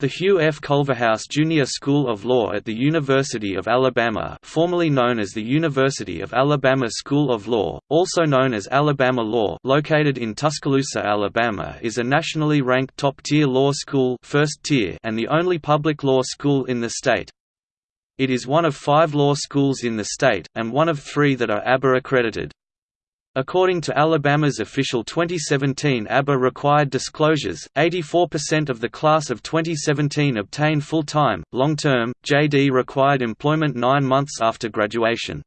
The Hugh F. Culverhouse Junior School of Law at the University of Alabama formerly known as the University of Alabama School of Law, also known as Alabama Law located in Tuscaloosa, Alabama is a nationally ranked top-tier law school first tier and the only public law school in the state. It is one of five law schools in the state, and one of three that are ABA accredited. According to Alabama's official 2017 ABA required disclosures, 84% of the class of 2017 obtained full-time, long-term, JD required employment nine months after graduation.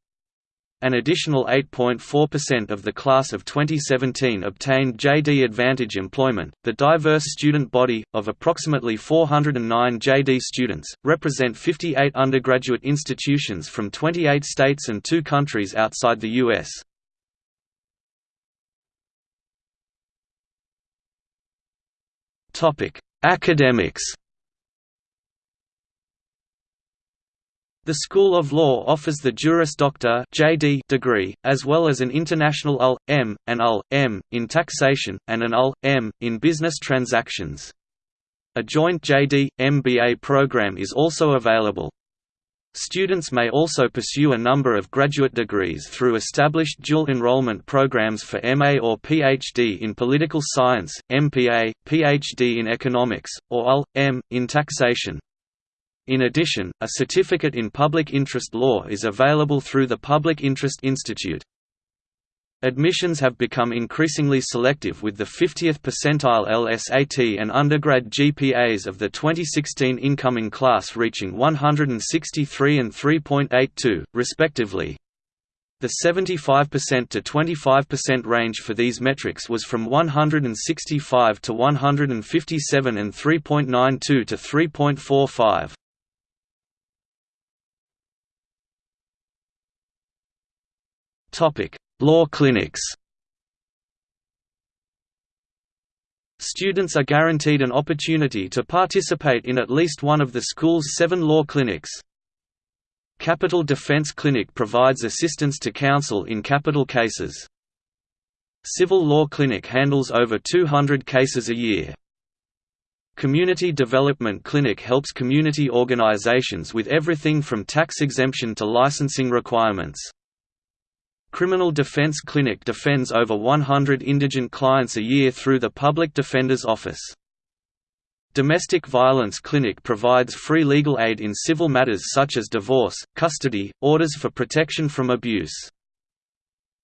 An additional 8.4% of the class of 2017 obtained JD Advantage employment. The diverse student body, of approximately 409 JD students, represent 58 undergraduate institutions from 28 states and two countries outside the U.S. Topic: Academics. The School of Law offers the Juris Doctor (JD) degree, as well as an international LL.M. and LL.M. in taxation, and an LL.M. in business transactions. A joint JD MBA program is also available. Students may also pursue a number of graduate degrees through established dual enrollment programs for MA or PhD in political science, MPA, PhD in economics, or LL.M. in taxation. In addition, a certificate in public interest law is available through the Public Interest Institute. Admissions have become increasingly selective with the 50th percentile LSAT and undergrad GPAs of the 2016 incoming class reaching 163 and 3.82, respectively. The 75% to 25% range for these metrics was from 165 to 157 and 3.92 to 3.45. Topic: Law clinics Students are guaranteed an opportunity to participate in at least one of the school's seven law clinics. Capital Defense Clinic provides assistance to counsel in capital cases. Civil Law Clinic handles over 200 cases a year. Community Development Clinic helps community organizations with everything from tax exemption to licensing requirements. Criminal Defense Clinic defends over 100 indigent clients a year through the Public Defender's Office. Domestic Violence Clinic provides free legal aid in civil matters such as divorce, custody, orders for protection from abuse.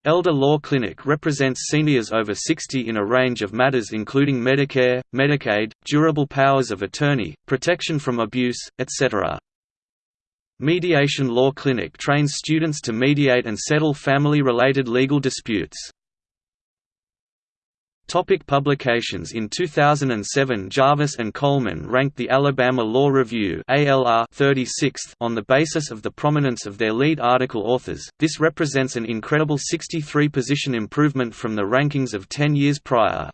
Elder Law Clinic represents seniors over 60 in a range of matters including Medicare, Medicaid, durable powers of attorney, protection from abuse, etc. Mediation Law Clinic trains students to mediate and settle family-related legal disputes. Topic publications In 2007 Jarvis and Coleman ranked the Alabama Law Review ALR 36th on the basis of the prominence of their lead article authors. This represents an incredible 63 position improvement from the rankings of 10 years prior.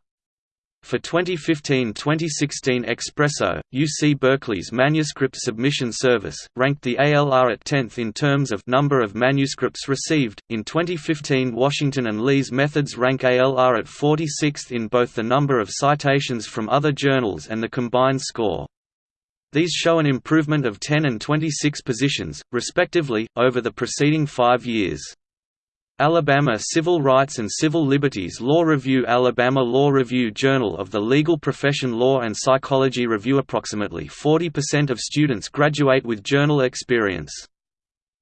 For 2015–2016 ExpressO, UC Berkeley's manuscript submission service, ranked the ALR at 10th in terms of number of manuscripts received. In 2015 Washington and Lee's methods rank ALR at 46th in both the number of citations from other journals and the combined score. These show an improvement of 10 and 26 positions, respectively, over the preceding five years. Alabama Civil Rights and Civil Liberties Law Review Alabama Law Review Journal of the Legal Profession Law and Psychology Review Approximately 40% of students graduate with journal experience.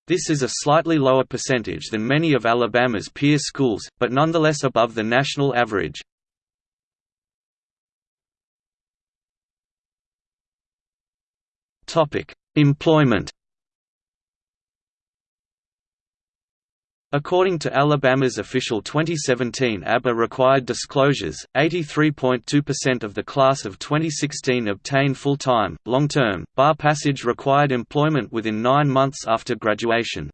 This is a slightly lower percentage than many of Alabama's peer schools, but nonetheless above the national average. Employment According to Alabama's official 2017 ABA required disclosures, 83.2% of the class of 2016 obtained full-time, long-term, bar passage required employment within nine months after graduation.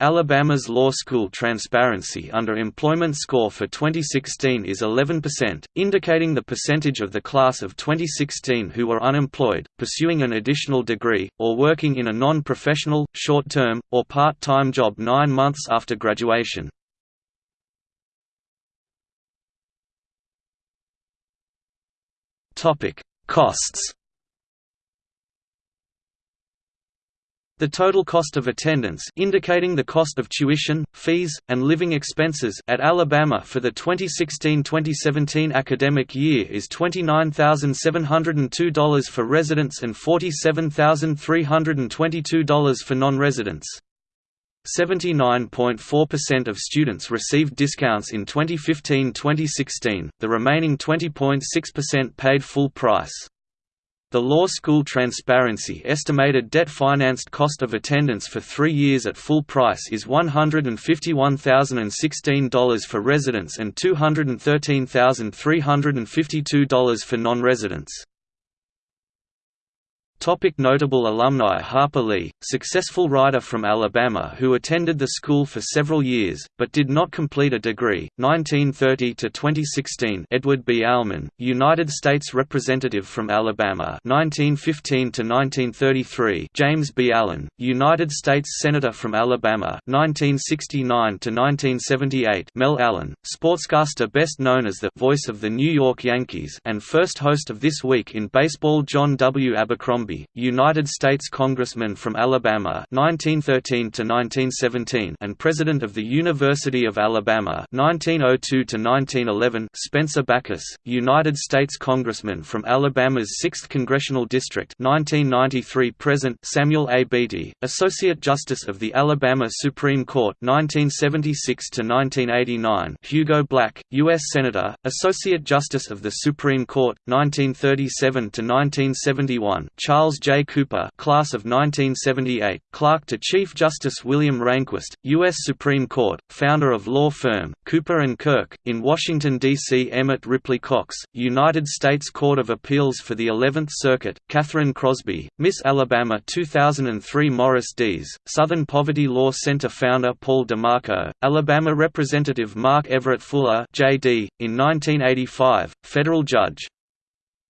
Alabama's law school transparency under employment score for 2016 is 11%, indicating the percentage of the class of 2016 who are unemployed, pursuing an additional degree, or working in a non-professional, short-term, or part-time job nine months after graduation. Costs The total cost of attendance indicating the cost of tuition, fees, and living expenses at Alabama for the 2016-2017 academic year is $29,702 for residents and $47,322 for non-residents. 79.4% of students received discounts in 2015-2016, the remaining 20.6% paid full price. The Law School Transparency estimated debt-financed cost of attendance for three years at full price is $151,016 for residents and $213,352 for non-residents. Topic notable alumni Harper Lee, successful writer from Alabama who attended the school for several years, but did not complete a degree, 1930–2016 Edward B. Almon, United States Representative from Alabama 1915–1933 James B. Allen, United States Senator from Alabama 1969–1978 Mel Allen, sportscaster best known as the «voice of the New York Yankees» and first host of This Week in Baseball John W. Abercrombie United States Congressman from Alabama 1913 to 1917 and President of the University of Alabama 1902 to 1911 Spencer Bachus, United States Congressman from Alabama's 6th Congressional District 1993 present Samuel A. Beatty, Associate Justice of the Alabama Supreme Court 1976 to 1989 Hugo Black, US Senator, Associate Justice of the Supreme Court 1937 to 1971 Charles Charles J. Cooper class of 1978, clerk to Chief Justice William Rehnquist, U.S. Supreme Court, founder of law firm, Cooper & Kirk, in Washington, D.C. Emmett Ripley Cox, United States Court of Appeals for the Eleventh Circuit, Catherine Crosby, Miss Alabama 2003 Morris Dees, Southern Poverty Law Center founder Paul DeMarco, Alabama Representative Mark Everett Fuller J.D., in 1985, federal judge.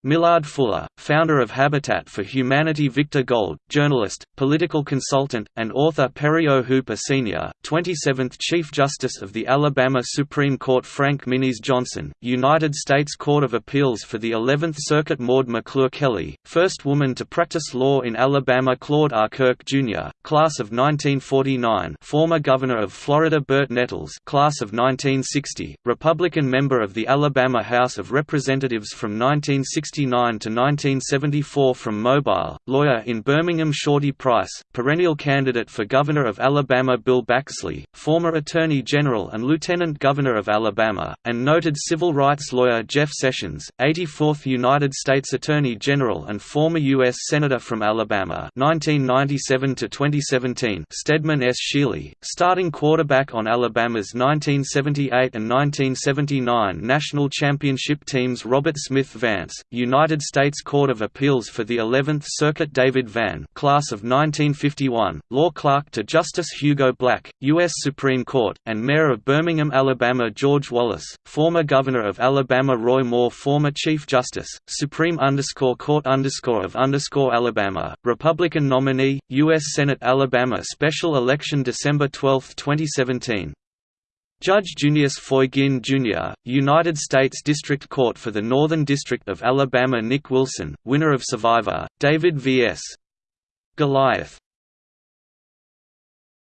Millard Fuller, founder of Habitat for Humanity Victor Gold, journalist, political consultant, and author Perry O. Hooper Sr., 27th Chief Justice of the Alabama Supreme Court Frank Minis Johnson, United States Court of Appeals for the 11th Circuit Maud McClure Kelly, first woman to practice law in Alabama Claude R. Kirk, Jr., class of 1949 former Governor of Florida Bert Nettles class of 1960, Republican member of the Alabama House of Representatives from 1960 1969 to 1974 from Mobile, lawyer in Birmingham Shorty Price, perennial candidate for Governor of Alabama Bill Baxley, former Attorney General and Lieutenant Governor of Alabama, and noted civil rights lawyer Jeff Sessions, 84th United States Attorney General and former U.S. Senator from Alabama 1997 to 2017 Steadman S. Shealy, starting quarterback on Alabama's 1978 and 1979 national championship teams Robert Smith Vance, United States Court of Appeals for the 11th Circuit David Vann class of 1951, law clerk to Justice Hugo Black, U.S. Supreme Court, and Mayor of Birmingham, Alabama George Wallace, former Governor of Alabama Roy Moore former Chief Justice, Supreme Court of Alabama, Republican nominee, U.S. Senate Alabama Special Election December 12, 2017 Judge Junius Foy Guin, Jr., United States District Court for the Northern District of Alabama Nick Wilson, winner of Survivor, David V.S. Goliath